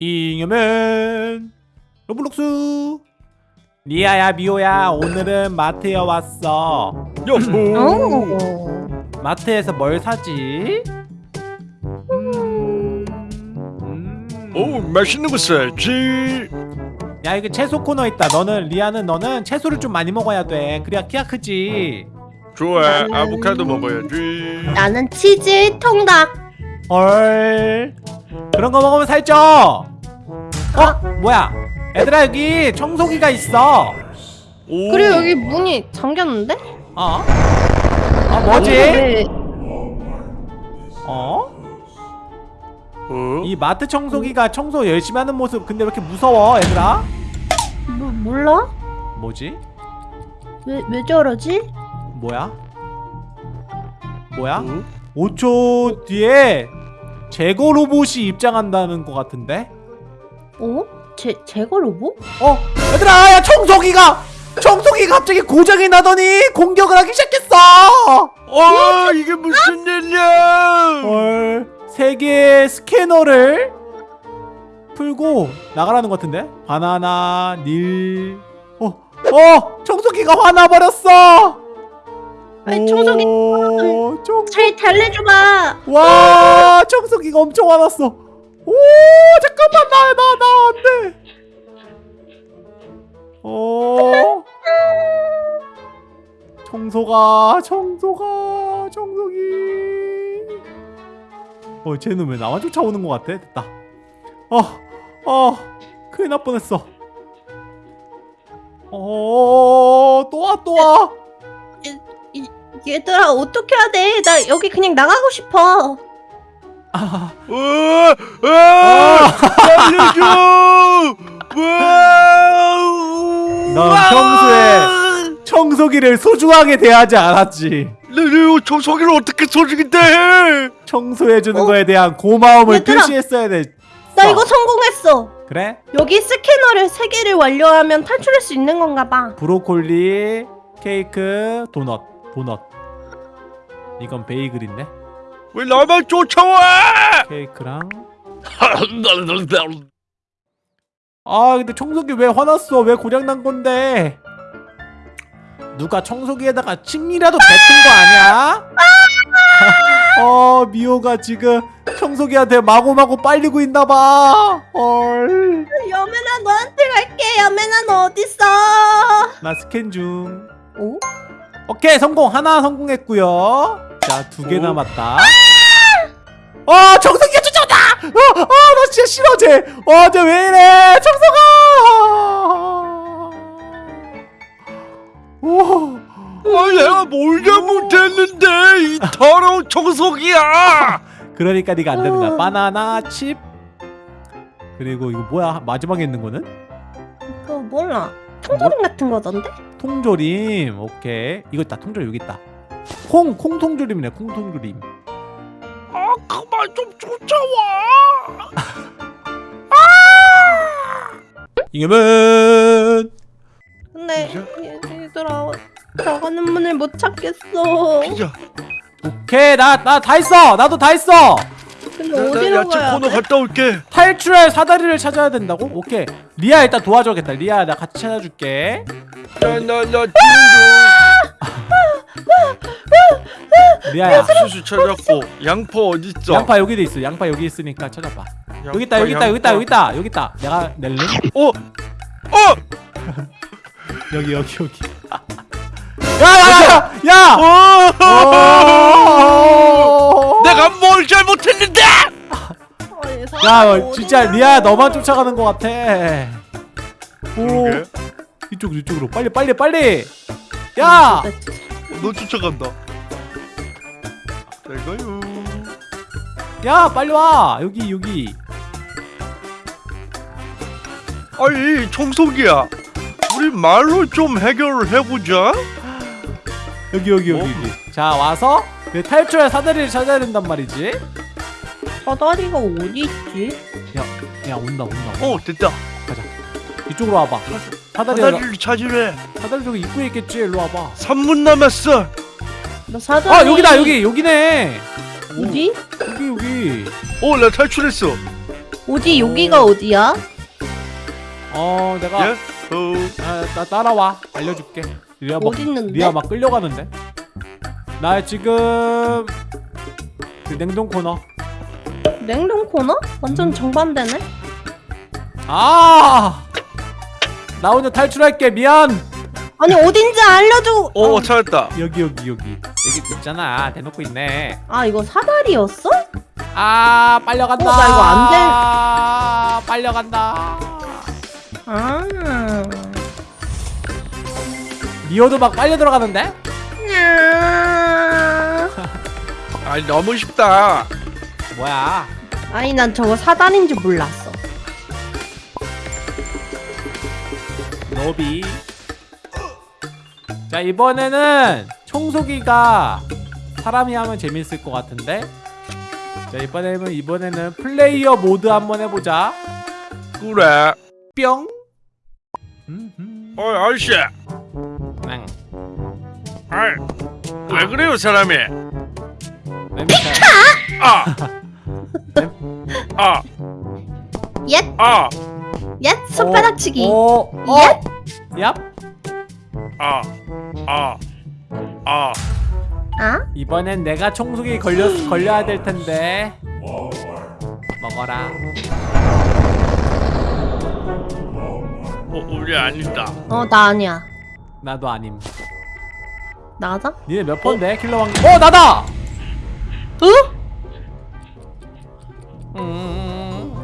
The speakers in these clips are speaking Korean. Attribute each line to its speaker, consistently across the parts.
Speaker 1: 잉여맨. Roblox. 리아야 미호야 오늘은 마트에 왔어.
Speaker 2: 여보.
Speaker 3: 오.
Speaker 1: 마트에서 뭘 사지? 음... 음...
Speaker 2: 오 맛있는 거 사야지.
Speaker 1: 야 이거 채소 코너 있다. 너는 리아는 너는 채소를 좀 많이 먹어야 돼. 그래야 키가 크지.
Speaker 2: 좋아.
Speaker 3: 나는-
Speaker 2: 아보카도 먹어야지.
Speaker 3: 나는 치즈 통닭.
Speaker 1: 헐 그런 거 먹으면 살쪄 어? 뭐야 얘들아 여기 청소기가 있어
Speaker 2: 오
Speaker 3: 그리고 여기 문이 잠겼는데?
Speaker 1: 어? 아 뭐지?
Speaker 3: 왜-
Speaker 1: 어?
Speaker 2: 어?
Speaker 1: 이 마트 청소기가 청소 열심히 하는 모습 근데 왜 이렇게 무서워 얘들아?
Speaker 3: 뭐, 몰라?
Speaker 1: 뭐지?
Speaker 3: 왜, 왜 저러지?
Speaker 1: 뭐야? 뭐야?
Speaker 2: 어?
Speaker 1: 5초 뒤에 제거 로봇이 입장한다는 것 같은데?
Speaker 3: 어? 제, 제거 로봇?
Speaker 1: 어? 얘들아 야 청소기가! 청소기가 갑자기 고장이 나더니 공격을 하기 시작했어!
Speaker 2: 어 이게 무슨 일이야
Speaker 1: 헐 세개의 스캐너를 풀고 나가라는 것 같은데? 바나나 닐 어? 어! 청소기가 화나버렸어!
Speaker 3: 아니, 청소기
Speaker 1: 오, 청...
Speaker 3: 잘 달래줘봐.
Speaker 1: 와 청소기가 엄청 화났어. 오 잠깐만 나 나 나 안돼. 어. 청소가 청소가 청소기. 어 쟤는 왜 나만 쫓아오는 것 같아? 됐다. 어어 큰일 날 뻔했어. 어또와또와
Speaker 3: 얘들아, 어떻게 해야 돼? 나 여기 그냥 나가고 싶어.
Speaker 1: 아,
Speaker 2: 어, 아, 살려줘
Speaker 1: 넌 평소에 청소기를 소중하게 대하지 않았지
Speaker 2: 내 청소기를 어떻게 소중히 대
Speaker 1: 청소해주는
Speaker 3: 어?
Speaker 1: 거에 대한 고마움을
Speaker 3: 얘들아.
Speaker 1: 표시했어야 돼.
Speaker 3: 나 이거 성공했어.
Speaker 1: 그래?
Speaker 3: 여기 스캐너를 세 개를 완료하면 탈출할 수 있는 건가 봐.
Speaker 1: 브로콜리, 케이크, 도넛, 도넛. 이건 베이글인데?
Speaker 2: 왜 나만 쫓아와
Speaker 1: 케이크랑. 아, 근데 청소기 왜 화났어? 왜 고장 난 건데? 누가 청소기에다가 침이라도 뱉은 거 아니야? 어, 미호가 지금 청소기한테 마구마구 빨리고 있나봐. 헐.
Speaker 3: 여매나 너한테 갈게. 여매나 너 어딨어?
Speaker 1: 나 스캔 중.
Speaker 3: 오?
Speaker 1: 오케이 성공 하나 성공했고요. 자 두개
Speaker 2: 오.
Speaker 1: 남았다. 어 청소기가 쫓아온다. 어 어 나 진짜 싫어 쟤. 어 쟤 왜 이래 청소가. 오.
Speaker 2: 아, 내가 뭘 잘못했는데 이 더러운 청소기야
Speaker 1: 그러니까 네가 안 되는 거야.
Speaker 3: 어.
Speaker 1: 바나나 칩. 그리고 이거 뭐야 마지막에 있는 거는
Speaker 3: 그거 몰라. 통조림 같은 거던데?
Speaker 1: 통조림. 오케이 이거 있다 통조림 여기 있다. 콩 콩 통조림이네 콩 통조림.
Speaker 2: 아 그만 좀 쫓아와.
Speaker 1: 이겨면!
Speaker 3: 근데? 얘들아 나가는 문을 못 찾겠어.
Speaker 2: 피자
Speaker 1: 오케이 나 나다 했어! 나도 다 했어!
Speaker 3: 근데
Speaker 2: 나, 나
Speaker 3: 어디로
Speaker 2: 야채
Speaker 3: 가야
Speaker 2: 코너
Speaker 3: 돼?
Speaker 2: 갔다 올게.
Speaker 1: 탈출할 사다리를 찾아야 된다고? 오케이. 리아 일단 도와줘야겠다. 리아 나 같이 찾아줄게.
Speaker 2: 나나나 중 수수 찾았고 양파 어딨어
Speaker 1: 양파 여기도 있어 양파 여기 있으니까 찾아봐 여기 있다 여기 있다 여기 있다 여기 있다 여기 있다 내가 낼래?
Speaker 2: 어! 어!
Speaker 1: 여기 여기 여기 야야야 야!
Speaker 2: 어!
Speaker 1: 어!
Speaker 2: 내가 뭘 잘못했는데!
Speaker 1: 야 진짜? 리아 너만 쫓아가는 것 같아 오? 이쪽 이쪽으로 빨리 빨리 빨리 야!
Speaker 2: 너 쫓아간다. 잘 가요.
Speaker 1: 야 빨리 와. 여기 여기.
Speaker 2: 아니 청소기야. 우리 말로 좀 해결을 해보자.
Speaker 1: 여기 여기 여기
Speaker 2: 어?
Speaker 1: 여기. 자 와서 내 탈출할 사다리를 찾아야 된단 말이지.
Speaker 3: 사다리가 어디 있지?
Speaker 1: 야 온다 온다.
Speaker 2: 어 됐다.
Speaker 1: 가자 이쪽으로 와봐. 사다리가
Speaker 2: 사다리를 찾으래.
Speaker 1: 사다리 저기 입구에 있겠지. 일로 와봐.
Speaker 2: 3분 남았어.
Speaker 3: 나 사다리
Speaker 1: 아 여기다 여기 여기네.
Speaker 3: 어디?
Speaker 1: 여기 여기.
Speaker 2: 어나 탈출했어.
Speaker 3: 어디 여기가 어디야?
Speaker 1: 어 내가
Speaker 2: 예? 어,
Speaker 1: 아, 나 따라와. 알려줄게. 리아 막
Speaker 3: 어디 있는데?
Speaker 1: 리아 막 끌려가는데? 나 지금 그 냉동 코너.
Speaker 3: 냉동 코너? 완전 정반대네.
Speaker 1: 아! 나 혼자 탈출할게 미안
Speaker 3: 아니 어딘지 알려줘.
Speaker 2: 어, 찾았다.
Speaker 1: 여기 여기 여기 여기 있잖아 대놓고 있네
Speaker 3: 아 이거 사다리였어?
Speaker 1: 아 빨려간다
Speaker 3: 어, 나 이거 안 될-
Speaker 1: 아 빨려간다
Speaker 3: 아.
Speaker 1: 리오도 막 빨려 들어가는데?
Speaker 3: 야.
Speaker 2: 아니 너무 쉽다.
Speaker 1: 뭐야
Speaker 3: 아니 난 저거 사다리인 줄 몰랐어.
Speaker 1: 노비. 자 이번에는 청소기가 사람이 하면 재밌을 것 같은데? 자 이번에는 이번에는 플레이어 모드 한번 해보자.
Speaker 2: 그래.
Speaker 1: 뿅. 음,
Speaker 2: 어, 아저씨.
Speaker 1: 응.
Speaker 2: 아이, 왜 그래요, 사람이?
Speaker 1: 냄새
Speaker 2: 아, 아,
Speaker 3: 옛,
Speaker 2: 아,
Speaker 3: 옛 손바닥치기.
Speaker 1: 오, 오,
Speaker 3: 예?
Speaker 1: 얍
Speaker 2: 아, 아, 아.
Speaker 3: 아?
Speaker 1: 이번엔 내가 청소기 걸려 걸려야 될 텐데 먹어라
Speaker 2: 어, 우리 아니다.
Speaker 3: 어 나 아니야.
Speaker 1: 나도 아님
Speaker 3: 나다?
Speaker 1: 니네 몇 번데 킬러 왕? 어 나다
Speaker 3: 어?
Speaker 1: 음.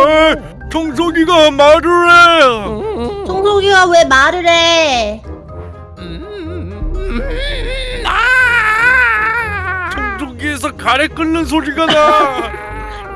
Speaker 2: 어, 청소기가 말을 해.
Speaker 3: 청소기가 왜 말을 해?
Speaker 2: 청소기에서 가래 끓는 소리가 나.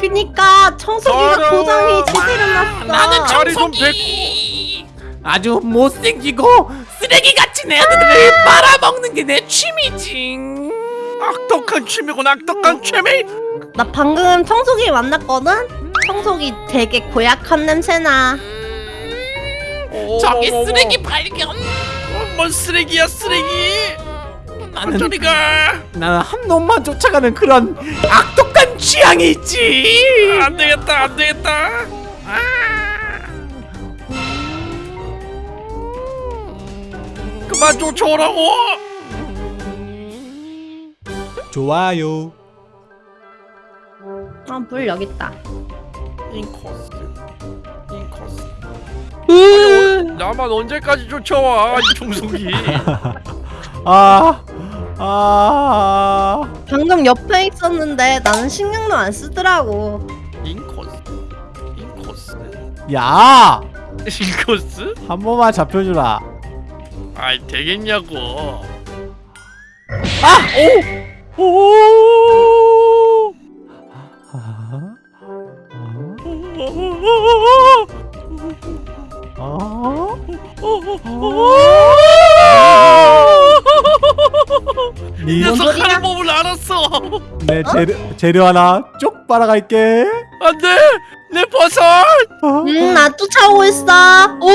Speaker 3: 그니까 청소기가. 고장이 제대로 났어.
Speaker 1: 나는
Speaker 2: 백.
Speaker 1: 아주 못생기고 쓰레기같이 내 아들을 빨아먹는 게 내 취미지
Speaker 2: 악독한 취미고 악독한 취미.
Speaker 3: 나 방금 청소기 만났거든? 청소기 되게 고약한 냄새나.
Speaker 1: 저기 쓰레기 발견
Speaker 2: 어, 뭔 쓰레기야 쓰레기.
Speaker 1: 나는
Speaker 2: 저리가.
Speaker 1: 나는 한 놈만 쫓아가는 그런 악독한 취향이 있지
Speaker 2: 안 되겠다 안 되겠다. 그만 쫓아오라고.
Speaker 1: 좋아요
Speaker 3: 아, 물 여기 있다.
Speaker 2: 인코스. 인코스.
Speaker 3: 으,
Speaker 2: 나만 언제까지 쫓아와 이 청소기.
Speaker 1: 아, 아,
Speaker 3: 방금 옆에 있었는데 나는 신경도 안 쓰더라고.
Speaker 2: 인코스. 인코스.
Speaker 1: 야,
Speaker 2: 인코스?
Speaker 1: 한 번만 잡혀주라.
Speaker 2: 아이 되겠냐고.
Speaker 1: 오, 오, 내 재료, 재료 하나 쪽 빨아갈게.
Speaker 2: 안돼 내 버섯.
Speaker 3: 응, 나 쫓아오고 있어. 어?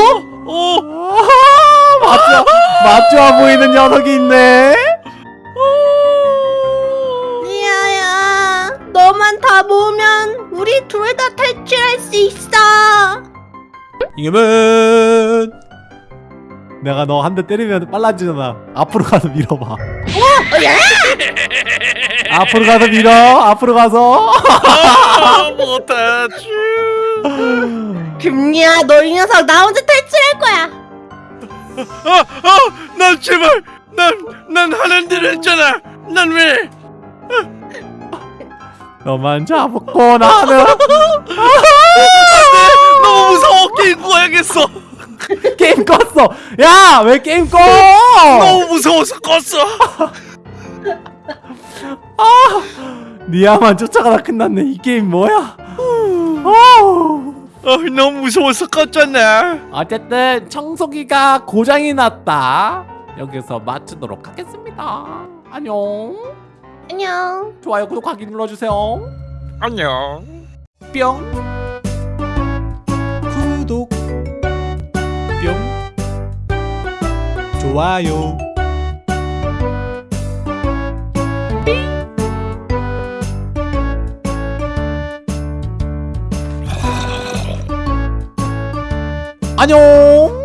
Speaker 2: 오.
Speaker 1: 아, 맞죠, 맞죠 보이는 녀석이 있네.
Speaker 3: 리아야, 너만 다 모으면 우리 둘 다 탈출할 수 있어.
Speaker 1: 이겨면 내가 너 한 대 때리면 빨라지잖아. 앞으로 가서 밀어봐.
Speaker 3: 어, 예?
Speaker 1: 앞으로 가서 밀어. 앞으로 가서.
Speaker 2: 아, 못하지.
Speaker 3: 금리야, 너 이 녀석 나 혼자 탈출할 거야.
Speaker 2: 아, 아, 난 제발, 난, 난 하는 대로 했잖아. 난 왜?
Speaker 1: 너만 잡고 나는
Speaker 2: 너무 무서워. 게임 꺼야겠어.
Speaker 1: 게임 껐어. 야, 왜 게임 꺼?
Speaker 2: 너무 무서워서 껐어.
Speaker 1: 니아만 쫓아가다 끝났네. 이 게임 뭐야?
Speaker 2: 아, 너무 무서워서 껐잖아.
Speaker 1: 어쨌든 청소기가 고장이 났다. 여기서 마치도록 하겠습니다. 안녕.
Speaker 3: 안녕.
Speaker 1: 좋아요, 구독하기 눌러주세요.
Speaker 2: 안녕.
Speaker 1: 뿅. 구독. 뿅. 좋아요. 안녕